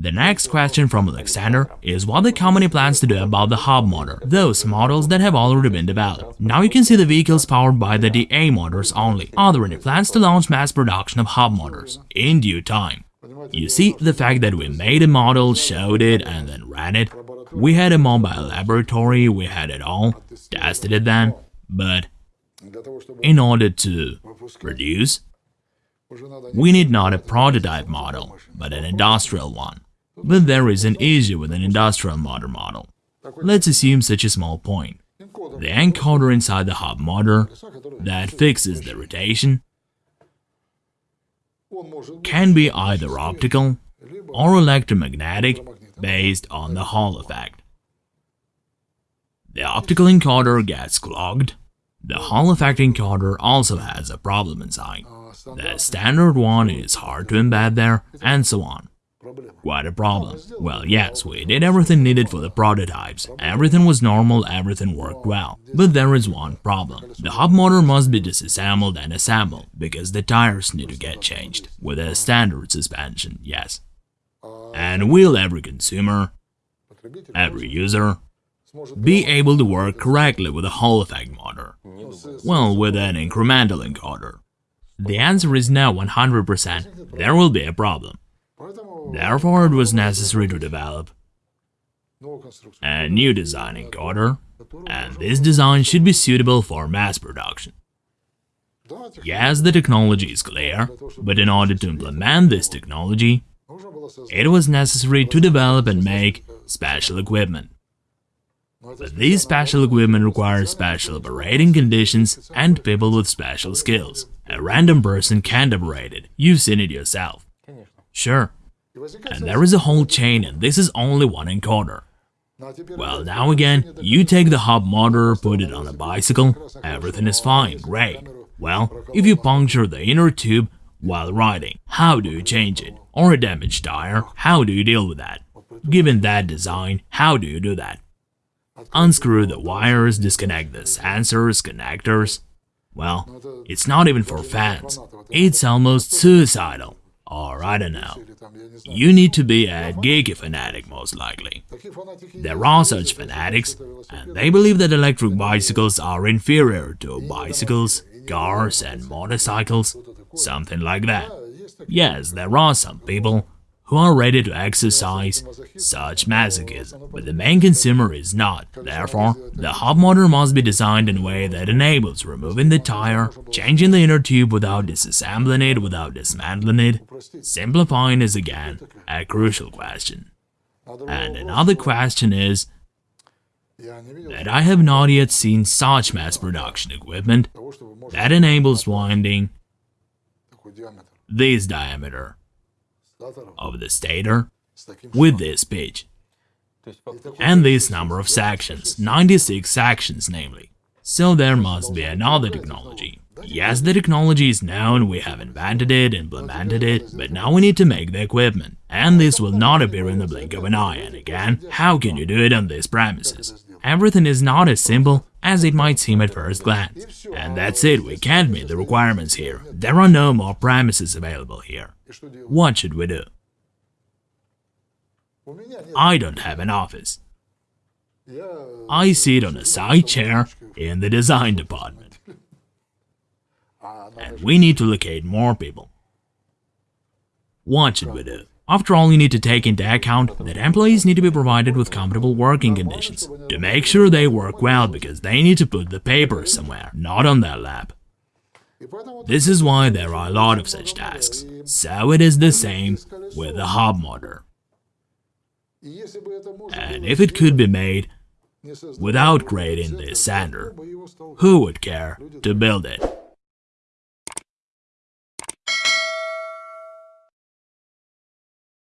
The next question from Alexander is what the company plans to do about the hub motor, those models that have already been developed. Now you can see the vehicles powered by the DA motors only. Are there any plans to launch mass production of hub motors? In due time. You see, the fact that we made a model, showed it, and then ran it, we had a mobile laboratory, we had it all, tested it then, but in order to produce, we need not a prototype model, but an industrial one. But there is an issue with an industrial motor model. Let's assume such a small point. The encoder inside the hub motor that fixes the rotation can be either optical or electromagnetic based on the Hall effect. The optical encoder gets clogged. The Hall effect encoder also has a problem inside. The standard one is hard to embed there, and so on. Quite a problem. Well, yes, we did everything needed for the prototypes. Everything was normal, everything worked well. But there is one problem. The hub motor must be disassembled and assembled, because the tires need to get changed. With a standard suspension, yes. And will every consumer, every user, be able to work correctly with a Hall effect motor? Well, with an incremental encoder. The answer is no 100%. There will be a problem. Therefore, it was necessary to develop a new design encoder, and this design should be suitable for mass production. Yes, the technology is clear, but in order to implement this technology, it was necessary to develop and make special equipment. But these special equipment requires special operating conditions and people with special skills. A random person can't operate it, you've seen it yourself. Sure. And there is a whole chain and this is only one encoder. Well, now again, you take the hub motor, put it on a bicycle, everything is fine, great. Well, if you puncture the inner tube while riding, how do you change it? Or a damaged tire, how do you deal with that? Given that design, how do you do that? Unscrew the wires, disconnect the sensors, connectors. Well, it's not even for fans. It's almost suicidal. Or I don't know. You need to be a geeky fanatic most likely. There are such fanatics, and they believe that electric bicycles are inferior to bicycles, cars and motorcycles, something like that. Yes, there are some people who are ready to exercise such masochism, but the main consumer is not. Therefore, the hub motor must be designed in a way that enables removing the tire, changing the inner tube without disassembling it, without dismantling it. Simplifying is again a crucial question. And another question is that I have not yet seen such mass production equipment that enables winding this diameter of the stator with this pitch and this number of sections, 96 sections namely. So there must be another technology. Yes, the technology is known, we have invented it, implemented it, but now we need to make the equipment. And this will not appear in the blink of an eye, and again, how can you do it on these premises? Everything is not as simple as it might seem at first glance. And that's it, we can't meet the requirements here. There are no more premises available here. What should we do? I don't have an office. I sit on a side chair in the design department. And we need to locate more people. What should we do? After all, you need to take into account that employees need to be provided with comfortable working conditions to make sure they work well because they need to put the papers somewhere, not on their lap. This is why there are a lot of such tasks. So it is the same with the hub motor. And if it could be made without creating this sander, who would care to build it?